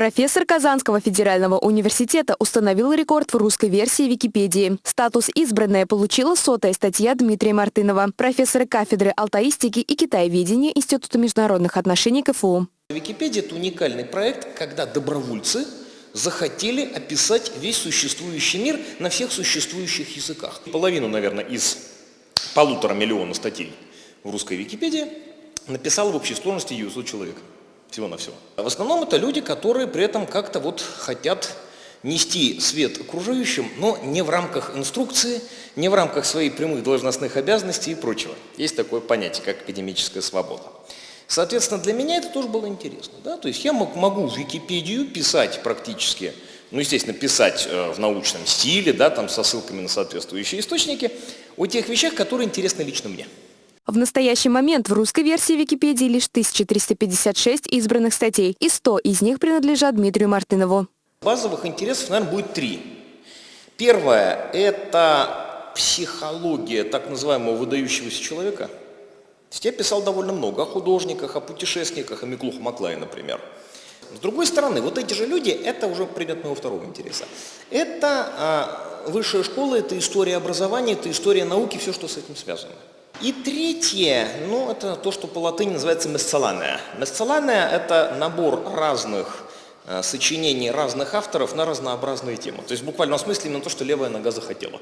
Профессор Казанского федерального университета установил рекорд в русской версии Википедии. Статус «Избранная» получила сотая статья Дмитрия Мартынова, профессора кафедры алтаистики и китаеведения Института международных отношений КФУ. Википедия – это уникальный проект, когда добровольцы захотели описать весь существующий мир на всех существующих языках. Половину, наверное, из полутора миллиона статей в русской Википедии написал в общей сложности 900 человек всего-навсего. В основном это люди, которые при этом как-то вот хотят нести свет окружающим, но не в рамках инструкции, не в рамках своих прямых должностных обязанностей и прочего. Есть такое понятие, как академическая свобода. Соответственно, для меня это тоже было интересно. Да? То есть я мог, могу в Википедию писать практически, ну, естественно, писать э, в научном стиле, да, там со ссылками на соответствующие источники, о тех вещах, которые интересны лично мне. В настоящий момент в русской версии Википедии лишь 1356 избранных статей, и 100 из них принадлежат Дмитрию Мартынову. Базовых интересов, наверное, будет три. Первое – это психология так называемого выдающегося человека. Я писал довольно много о художниках, о путешественниках, о Миклуху Маклае, например. С другой стороны, вот эти же люди – это уже предмет моего второго интереса. Это а, высшая школа, это история образования, это история науки, все, что с этим связано. И третье, ну, это то, что по латыни называется месцелания. Месцелания – это набор разных э, сочинений разных авторов на разнообразные темы. То есть в буквальном смысле именно то, что левая нога захотела.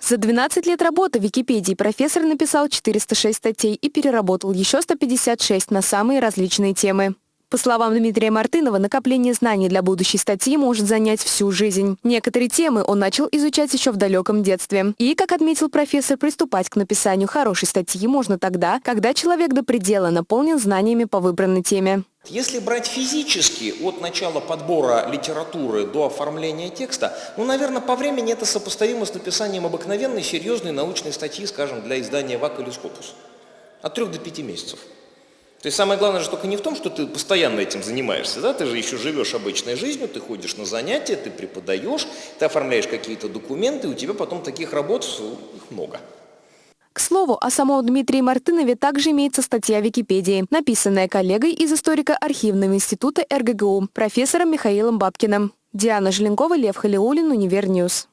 За 12 лет работы в Википедии профессор написал 406 статей и переработал еще 156 на самые различные темы. По словам Дмитрия Мартынова, накопление знаний для будущей статьи может занять всю жизнь. Некоторые темы он начал изучать еще в далеком детстве. И, как отметил профессор, приступать к написанию хорошей статьи можно тогда, когда человек до предела наполнен знаниями по выбранной теме. Если брать физически от начала подбора литературы до оформления текста, ну, наверное, по времени это сопоставимо с написанием обыкновенной, серьезной научной статьи, скажем, для издания ВАК или Скопус. От трех до пяти месяцев. То есть самое главное же только не в том, что ты постоянно этим занимаешься, да, ты же еще живешь обычной жизнью, ты ходишь на занятия, ты преподаешь, ты оформляешь какие-то документы, у тебя потом таких работ их много. К слову, о самом Дмитрии Мартынове также имеется статья в Википедии, написанная коллегой из историко-архивного института РГГУ, профессором Михаилом Бабкиным. Диана Желенкова, Лев Халиулин, Univer News.